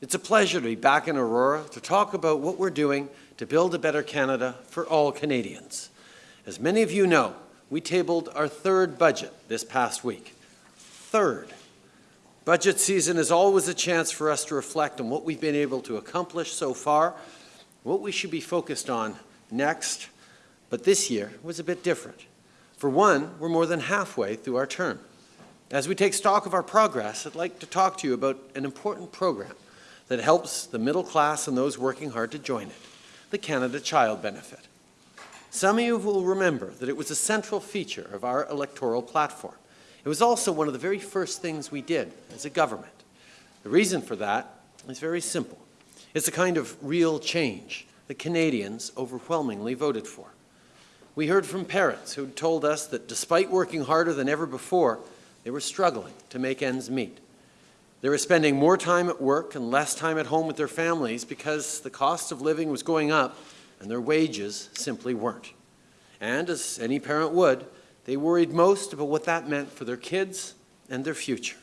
It's a pleasure to be back in Aurora to talk about what we're doing to build a better Canada for all Canadians. As many of you know, we tabled our third budget this past week. Third. Budget season is always a chance for us to reflect on what we've been able to accomplish so far, what we should be focused on next, but this year was a bit different. For one, we're more than halfway through our term. As we take stock of our progress, I'd like to talk to you about an important program that helps the middle class and those working hard to join it, the Canada Child Benefit. Some of you will remember that it was a central feature of our electoral platform. It was also one of the very first things we did as a government. The reason for that is very simple. It's a kind of real change that Canadians overwhelmingly voted for. We heard from parents who told us that despite working harder than ever before, they were struggling to make ends meet. They were spending more time at work and less time at home with their families because the cost of living was going up and their wages simply weren't. And as any parent would, they worried most about what that meant for their kids and their future.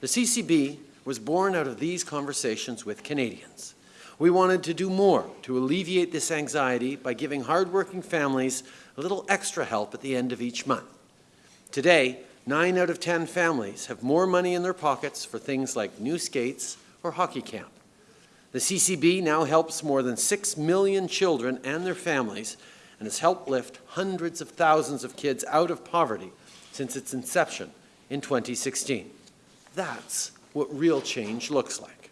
The CCB was born out of these conversations with Canadians. We wanted to do more to alleviate this anxiety by giving hardworking families a little extra help at the end of each month. Today, 9 out of 10 families have more money in their pockets for things like new skates or hockey camp. The CCB now helps more than 6 million children and their families and has helped lift hundreds of thousands of kids out of poverty since its inception in 2016. That's what real change looks like.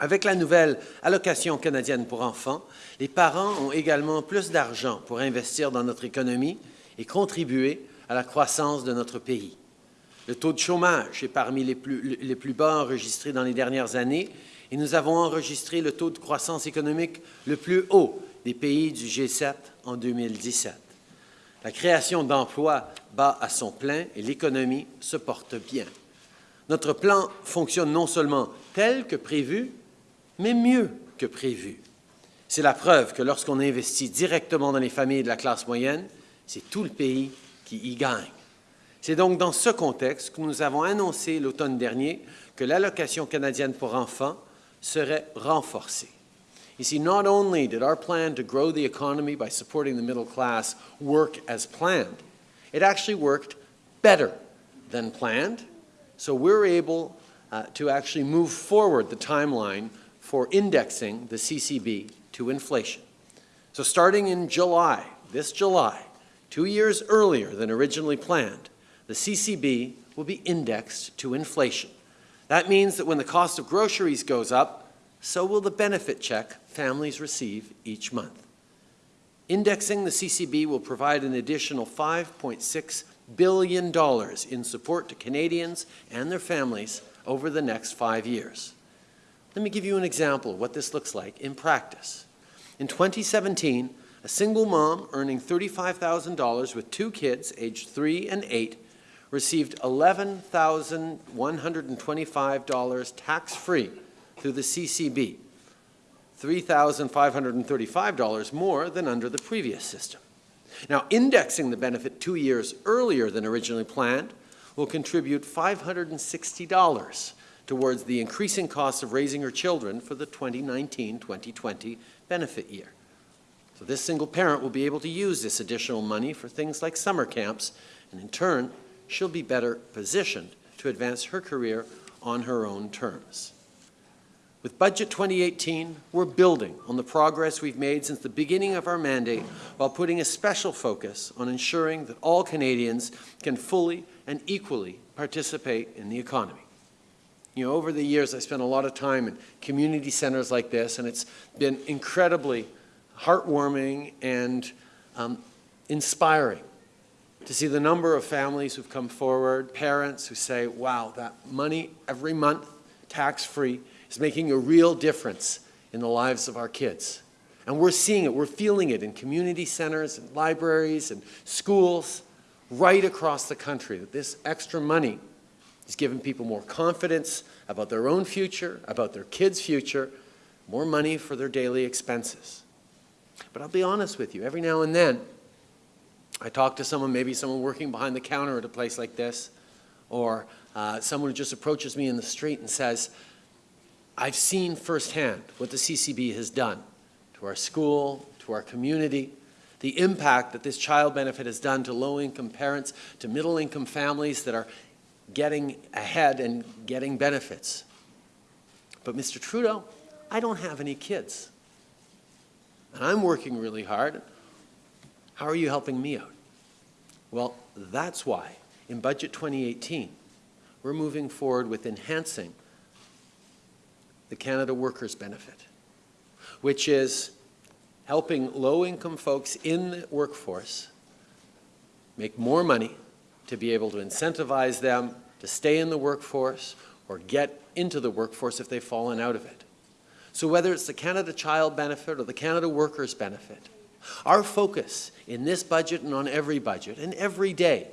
Avec la nouvelle allocation canadienne pour enfants, les parents ont également plus d'argent pour investir dans notre économie et contribuer à la croissance de notre pays. Le taux de chômage est parmi les plus, bas enregistrés dans les dernières années et nous avons enregistré le taux de croissance économique le plus haut des pays du G7 en 2017. La création d'emplois bat à son plein et l'économie se porte bien. Notre plan fonctionne non seulement tel que prévu, mais mieux que prévu. C'est la preuve que lorsqu'on investit directement dans les familles de la classe moyenne, c'est tout le pays qui y gagne. C'est donc dans ce contexte que nous avons annoncé l'automne dernier que l'allocation canadienne pour enfants serait renforcée. You see, not only did our plan to grow the economy by supporting the middle class work as planned, it actually worked better than planned, so we're able uh, to actually move forward the timeline for indexing the CCB to inflation. So starting in July, this July, two years earlier than originally planned, the CCB will be indexed to inflation. That means that when the cost of groceries goes up, so will the benefit check families receive each month. Indexing the CCB will provide an additional $5.6 billion in support to Canadians and their families over the next five years. Let me give you an example of what this looks like in practice. In 2017, a single mom earning $35,000 with two kids aged 3 and 8 received $11,125 tax-free through the CCB, $3,535 more than under the previous system. Now, indexing the benefit two years earlier than originally planned will contribute $560 towards the increasing cost of raising her children for the 2019-2020 benefit year. So this single parent will be able to use this additional money for things like summer camps, and in turn, she'll be better positioned to advance her career on her own terms. With Budget 2018, we're building on the progress we've made since the beginning of our mandate while putting a special focus on ensuring that all Canadians can fully and equally participate in the economy. You know, over the years, I spent a lot of time in community centers like this, and it's been incredibly heartwarming and um, inspiring to see the number of families who've come forward, parents who say, wow, that money every month, tax-free, is making a real difference in the lives of our kids. And we're seeing it, we're feeling it in community centers and libraries and schools right across the country, that this extra money is giving people more confidence about their own future, about their kids' future, more money for their daily expenses. But I'll be honest with you, every now and then, I talk to someone, maybe someone working behind the counter at a place like this, or uh, someone who just approaches me in the street and says, I've seen firsthand what the CCB has done to our school, to our community, the impact that this child benefit has done to low-income parents, to middle-income families that are getting ahead and getting benefits. But Mr. Trudeau, I don't have any kids. And I'm working really hard. How are you helping me out? Well, that's why in Budget 2018, we're moving forward with enhancing the Canada Workers Benefit, which is helping low-income folks in the workforce make more money to be able to incentivize them to stay in the workforce or get into the workforce if they've fallen out of it. So whether it's the Canada Child Benefit or the Canada Workers Benefit, our focus in this budget and on every budget and every day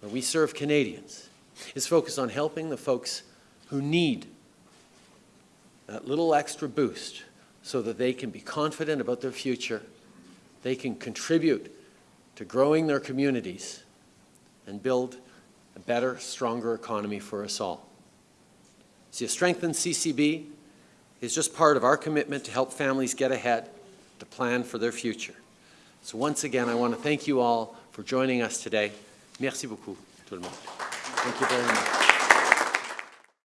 where we serve Canadians is focused on helping the folks who need that little extra boost so that they can be confident about their future, they can contribute to growing their communities and build a better, stronger economy for us all. See, a strengthened CCB is just part of our commitment to help families get ahead, to plan for their future. So once again, I want to thank you all for joining us today. Merci beaucoup, tout le monde. Thank you very much.